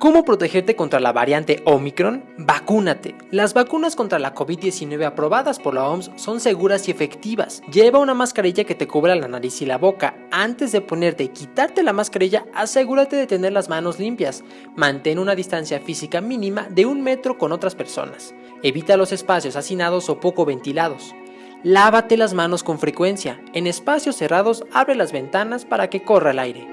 ¿Cómo protegerte contra la variante Omicron? Vacúnate. Las vacunas contra la COVID-19 aprobadas por la OMS son seguras y efectivas. Lleva una mascarilla que te cubra la nariz y la boca. Antes de ponerte y quitarte la mascarilla, asegúrate de tener las manos limpias. Mantén una distancia física mínima de un metro con otras personas. Evita los espacios hacinados o poco ventilados. Lávate las manos con frecuencia. En espacios cerrados, abre las ventanas para que corra el aire.